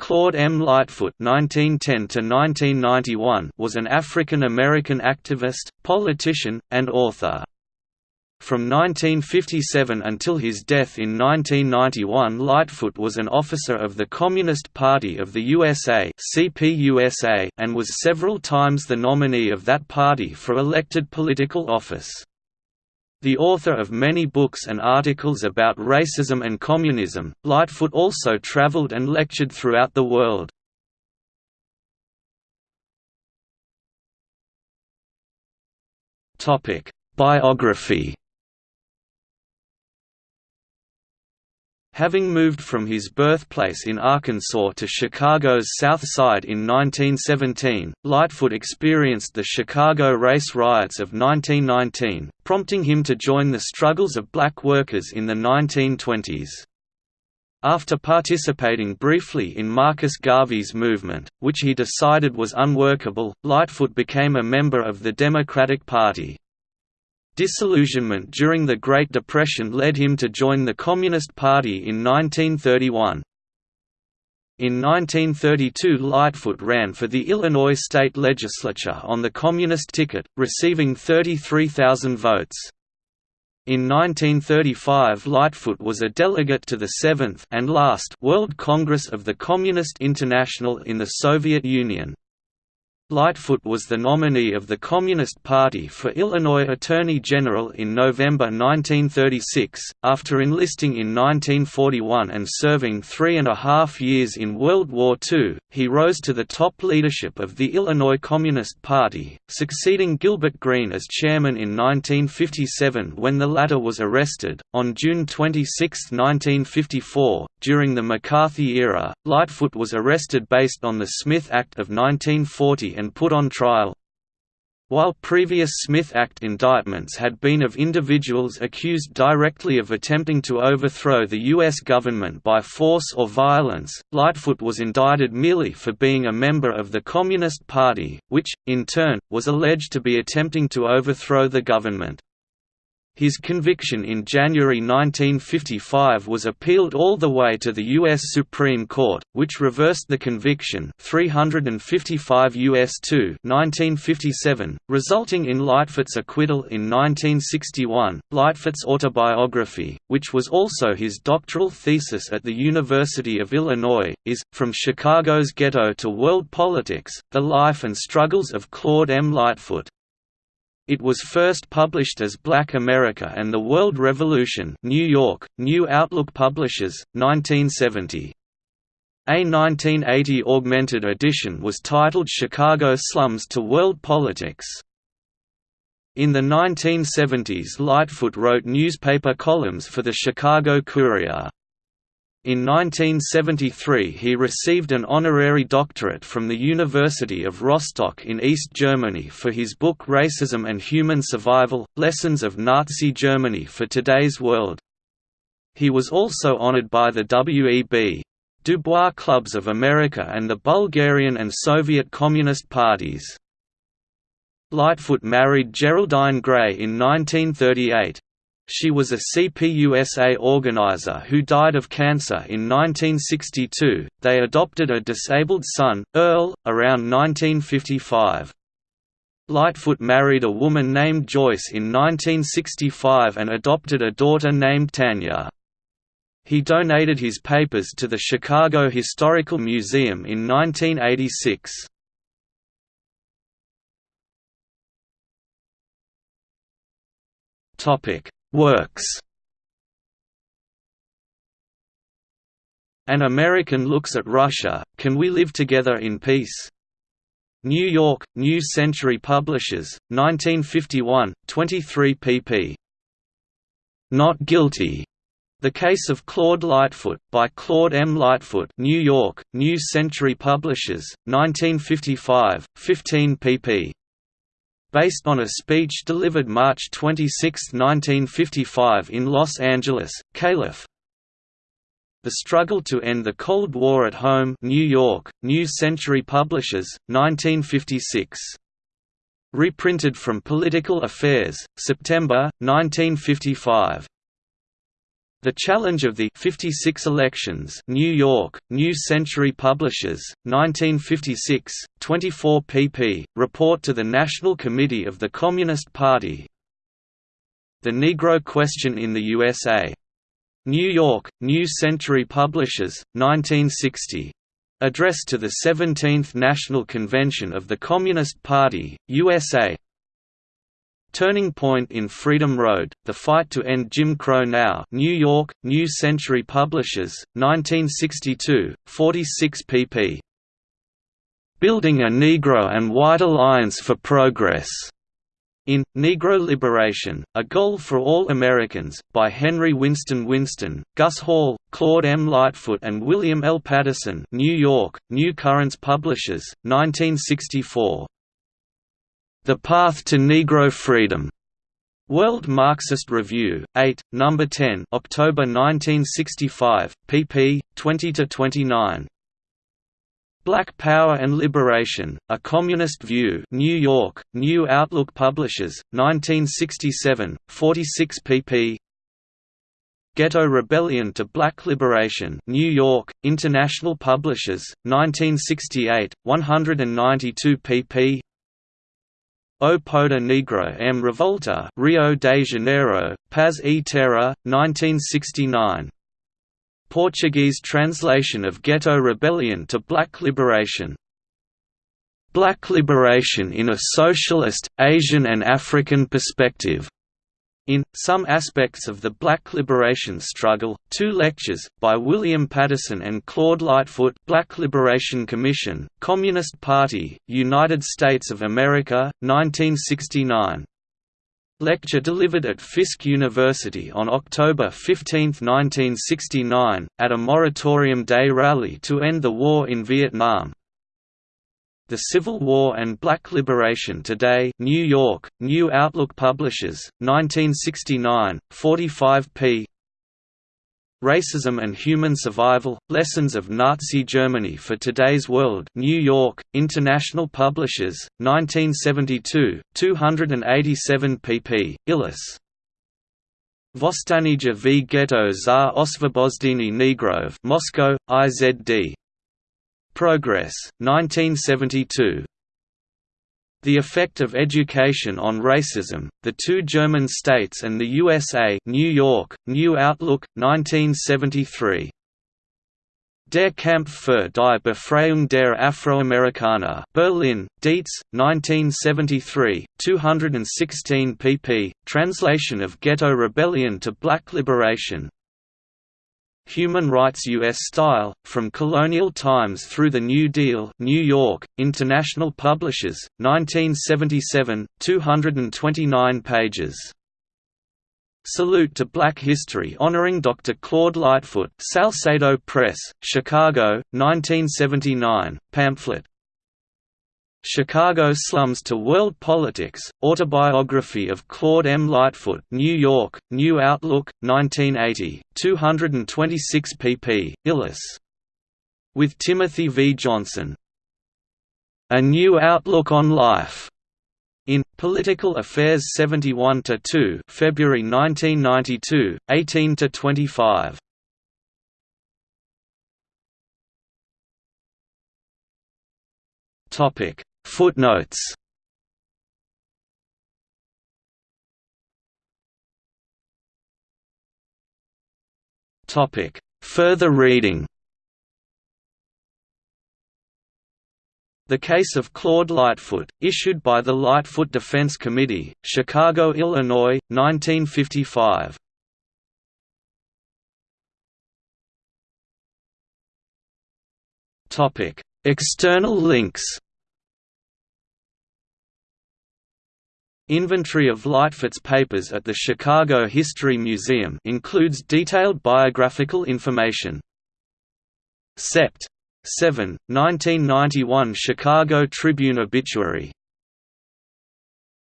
Claude M. Lightfoot (1910–1991) was an African-American activist, politician, and author. From 1957 until his death in 1991 Lightfoot was an officer of the Communist Party of the USA and was several times the nominee of that party for elected political office. The author of many books and articles about racism and communism, Lightfoot also traveled and lectured throughout the world. Biography Having moved from his birthplace in Arkansas to Chicago's South Side in 1917, Lightfoot experienced the Chicago race riots of 1919, prompting him to join the struggles of black workers in the 1920s. After participating briefly in Marcus Garvey's movement, which he decided was unworkable, Lightfoot became a member of the Democratic Party. Disillusionment during the Great Depression led him to join the Communist Party in 1931. In 1932 Lightfoot ran for the Illinois state legislature on the Communist ticket, receiving 33,000 votes. In 1935 Lightfoot was a delegate to the 7th and last World Congress of the Communist International in the Soviet Union. Lightfoot was the nominee of the Communist Party for Illinois Attorney General in November 1936, after enlisting in 1941 and serving three and a half years in World War II, he rose to the top leadership of the Illinois Communist Party, succeeding Gilbert Green as chairman in 1957 when the latter was arrested. On June 26, 1954, during the McCarthy era, Lightfoot was arrested based on the Smith Act of 1940 and put on trial. While previous Smith Act indictments had been of individuals accused directly of attempting to overthrow the U.S. government by force or violence, Lightfoot was indicted merely for being a member of the Communist Party, which, in turn, was alleged to be attempting to overthrow the government. His conviction in January 1955 was appealed all the way to the U.S. Supreme Court, which reversed the conviction 355 U.S. 2 1957, resulting in Lightfoot's acquittal in 1961. Lightfoot's autobiography, which was also his doctoral thesis at the University of Illinois, is, From Chicago's Ghetto to World Politics, The Life and Struggles of Claude M. Lightfoot. It was first published as Black America and the World Revolution New York, New Outlook Publishers, 1970. A 1980 augmented edition was titled Chicago Slums to World Politics. In the 1970s Lightfoot wrote newspaper columns for the Chicago Courier. In 1973 he received an honorary doctorate from the University of Rostock in East Germany for his book Racism and Human Survival – Lessons of Nazi Germany for Today's World. He was also honored by the W.E.B. Du Bois Clubs of America and the Bulgarian and Soviet Communist parties. Lightfoot married Geraldine Gray in 1938. She was a CPUSA organizer who died of cancer in 1962. They adopted a disabled son, Earl, around 1955. Lightfoot married a woman named Joyce in 1965 and adopted a daughter named Tanya. He donated his papers to the Chicago Historical Museum in 1986. Topic: Works An American Looks at Russia, Can We Live Together in Peace? New York, New Century Publishers, 1951, 23 pp. Not Guilty. The Case of Claude Lightfoot, by Claude M. Lightfoot New York, New Century Publishers, 1955, 15 pp based on a speech delivered March 26, 1955 in Los Angeles, Calif. The Struggle to End the Cold War at Home New York, New Century Publishers, 1956. Reprinted from Political Affairs, September, 1955. The Challenge of the 56 Elections New York, New Century Publishers, 1956, 24 pp. Report to the National Committee of the Communist Party The Negro Question in the USA. New York, New Century Publishers, 1960. Address to the 17th National Convention of the Communist Party, USA Turning Point in Freedom Road, The Fight to End Jim Crow Now New York, New Century Publishers, 1962, 46 pp. Building a Negro and White Alliance for Progress. In, Negro Liberation, A Goal for All Americans, by Henry Winston Winston, Gus Hall, Claude M. Lightfoot and William L. Patterson New York, New Currents Publishers, 1964. The Path to Negro Freedom. World Marxist Review, 8, No. 10 October 1965, pp. 20–29. Black Power and Liberation, A Communist View New York, New Outlook Publishers, 1967, 46 pp. Ghetto Rebellion to Black Liberation New York, International Publishers, 1968, 192 pp. O Poder Negro M. Revolta Rio de Janeiro, Paz e Terra, 1969. Portuguese translation of Ghetto Rebellion to Black Liberation. Black Liberation in a Socialist, Asian and African Perspective in Some Aspects of the Black Liberation Struggle, two lectures, by William Patterson and Claude Lightfoot Black Liberation Commission, Communist Party, United States of America, 1969. Lecture delivered at Fisk University on October 15, 1969, at a Moratorium Day rally to end the war in Vietnam, the Civil War and Black Liberation Today New York, New Outlook Publishers, 1969, 45 p. Racism and Human Survival – Lessons of Nazi Germany for Today's World New York, International Publishers, 1972, 287 pp. Illis. Vostanija v Ghetto za Osvobozdini Negrov Moscow, IZD, Progress, 1972. The Effect of Education on Racism, The Two German States and the USA New York, New Outlook, 1973. Der Kampf für die Befreiung der Afroamerikaner Berlin, Dietz, 1973, 216 pp. Translation of Ghetto Rebellion to Black Liberation, Human Rights U.S. Style, From Colonial Times Through the New Deal New York, International Publishers, 1977, 229 pages. Salute to Black History honoring Dr. Claude Lightfoot Salsedo Press, Chicago, 1979, pamphlet, Chicago Slums to World Politics, Autobiography of Claude M. Lightfoot New York, New Outlook, 1980, 226 pp. Illis. With Timothy V. Johnson. A New Outlook on Life. In Political Affairs 71-2 February 1992, 18–25. Topic Footnotes Topic: Further reading. The Case of Claude Lightfoot, issued by the Lightfoot Defense Committee, Chicago, Illinois, 1955. Topic: External links. Inventory of Lightfoot's papers at the Chicago History Museum includes detailed biographical information. Sept. 7, 1991 Chicago Tribune obituary